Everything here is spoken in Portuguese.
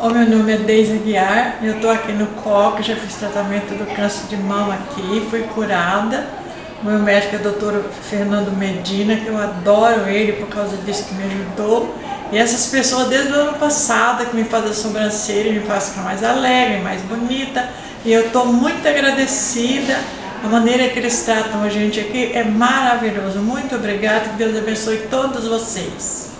O meu nome é Deise Aguiar, eu estou aqui no COC, já fiz tratamento do câncer de mama aqui, fui curada. O meu médico é o doutor Fernando Medina, que eu adoro ele por causa disso que me ajudou. E essas pessoas desde o ano passado que me fazem a sobrancelha, me fazem ficar mais alegre, mais bonita. E eu estou muito agradecida. A maneira que eles tratam a gente aqui é maravilhoso. Muito obrigada, que Deus abençoe todos vocês.